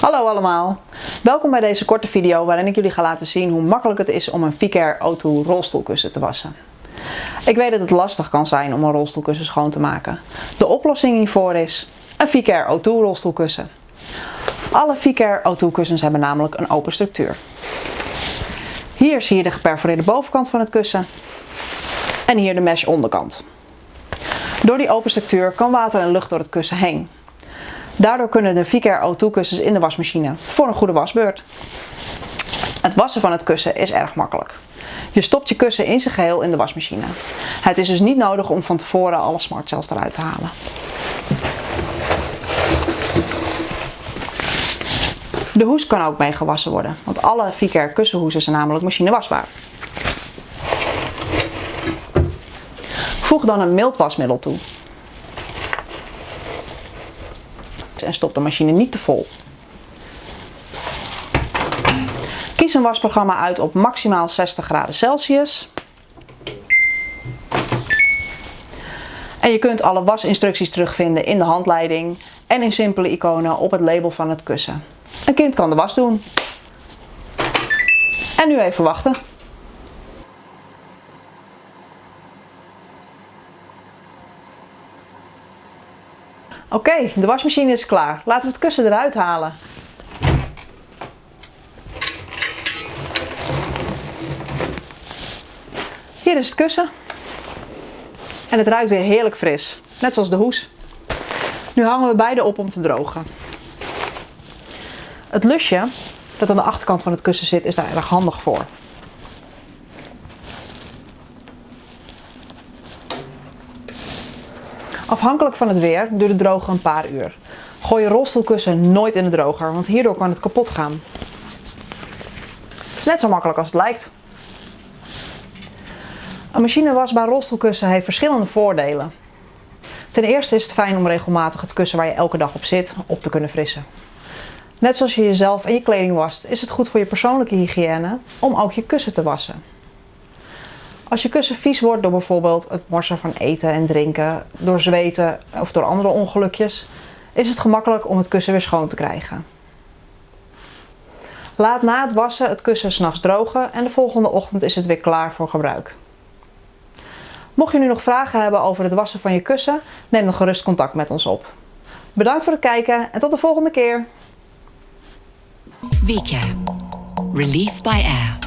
Hallo allemaal! Welkom bij deze korte video waarin ik jullie ga laten zien hoe makkelijk het is om een Vicare O2 rolstoelkussen te wassen. Ik weet dat het lastig kan zijn om een rolstoelkussen schoon te maken. De oplossing hiervoor is een Vicare O2 rolstoelkussen. Alle Vicare O2 kussens hebben namelijk een open structuur. Hier zie je de geperforeerde bovenkant van het kussen en hier de mesh onderkant. Door die open structuur kan water en lucht door het kussen heen. Daardoor kunnen de Vicare O2 kussens in de wasmachine voor een goede wasbeurt. Het wassen van het kussen is erg makkelijk. Je stopt je kussen in zijn geheel in de wasmachine. Het is dus niet nodig om van tevoren alle smartcells eruit te halen. De hoes kan ook mee gewassen worden, want alle Vicare kussenhoesen zijn namelijk machinewasbaar. Voeg dan een mild wasmiddel toe. En stop de machine niet te vol. Kies een wasprogramma uit op maximaal 60 graden Celsius. En je kunt alle wasinstructies terugvinden in de handleiding en in simpele iconen op het label van het kussen. Een kind kan de was doen. En nu even wachten. Oké, de wasmachine is klaar. Laten we het kussen eruit halen. Hier is het kussen. En het ruikt weer heerlijk fris. Net zoals de hoes. Nu hangen we beide op om te drogen. Het lusje dat aan de achterkant van het kussen zit is daar erg handig voor. Afhankelijk van het weer duurt de droger een paar uur. Gooi je rolstoelkussen nooit in de droger, want hierdoor kan het kapot gaan. Het is net zo makkelijk als het lijkt. Een machinewasbaar rolstoelkussen heeft verschillende voordelen. Ten eerste is het fijn om regelmatig het kussen waar je elke dag op zit op te kunnen frissen. Net zoals je jezelf en je kleding wast, is het goed voor je persoonlijke hygiëne om ook je kussen te wassen. Als je kussen vies wordt door bijvoorbeeld het morsen van eten en drinken, door zweten of door andere ongelukjes, is het gemakkelijk om het kussen weer schoon te krijgen. Laat na het wassen het kussen s'nachts drogen en de volgende ochtend is het weer klaar voor gebruik. Mocht je nu nog vragen hebben over het wassen van je kussen, neem dan gerust contact met ons op. Bedankt voor het kijken en tot de volgende keer. Vika. Relief by Air.